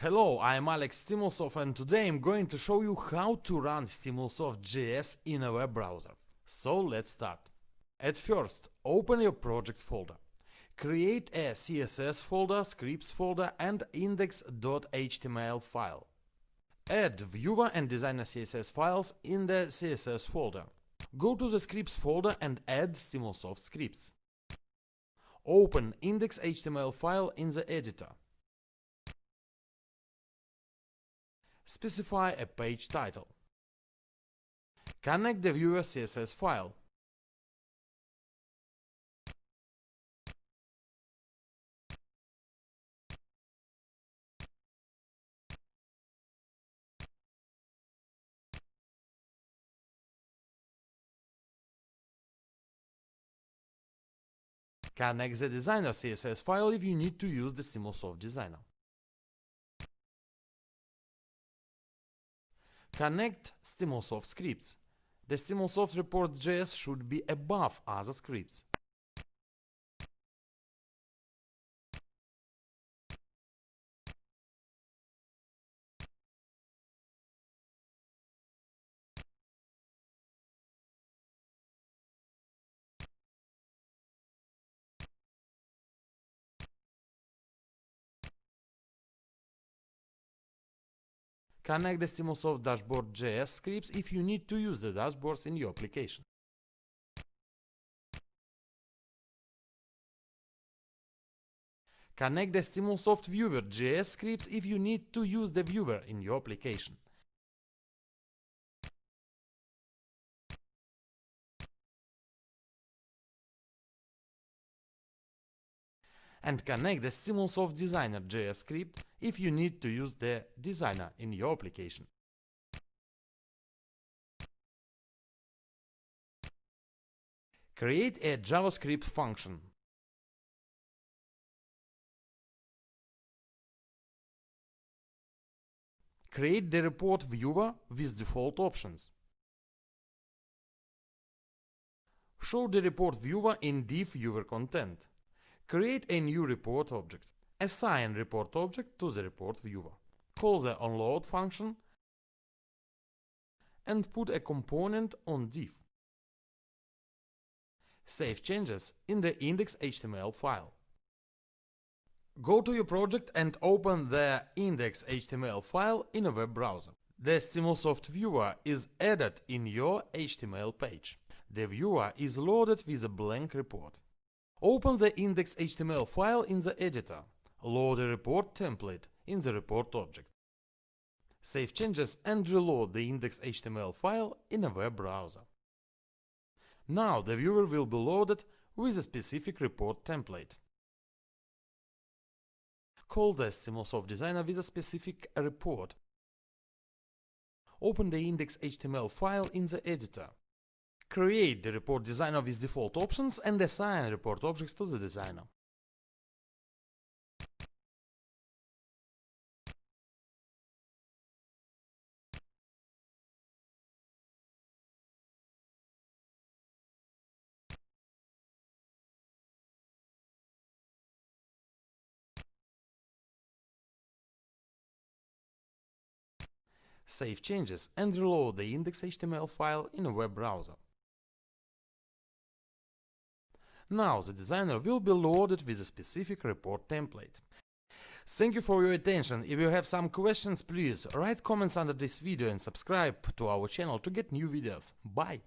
Hello, I'm Alex Stimulsoft and today I'm going to show you how to run Stimulsoft.js in a web browser. So let's start. At first, open your project folder. Create a CSS folder, scripts folder and index.html file. Add viewer and designer CSS files in the CSS folder. Go to the scripts folder and add Stimulsoft scripts. Open index.html file in the editor. Specify a page title. Connect the viewer CSS file. Connect the designer CSS file if you need to use the Stimulsoft designer. Connect Stimulsoft scripts. The Stimulsoft report.js should be above other scripts. Connect the Stimulsoft dashboard.js scripts if you need to use the dashboards in your application. Connect the Stimulsoft viewer.js scripts if you need to use the viewer in your application. And connect the Stimulsoft Designer JS script if you need to use the designer in your application. Create a JavaScript function. Create the report viewer with default options. Show the report viewer in div viewer content. Create a new report object. Assign report object to the report viewer. Call the onload function and put a component on div. Save changes in the index.html file. Go to your project and open the index.html file in a web browser. The Stimulsoft viewer is added in your HTML page. The viewer is loaded with a blank report. Open the index.html file in the editor. Load a report template in the report object. Save changes and reload the index.html file in a web browser. Now the viewer will be loaded with a specific report template. Call the Stimulsoft designer with a specific report. Open the index.html file in the editor. Create the report designer with default options and assign report objects to the designer. Save changes and reload the index.html file in a web browser. Now the designer will be loaded with a specific report template. Thank you for your attention. If you have some questions, please write comments under this video and subscribe to our channel to get new videos. Bye!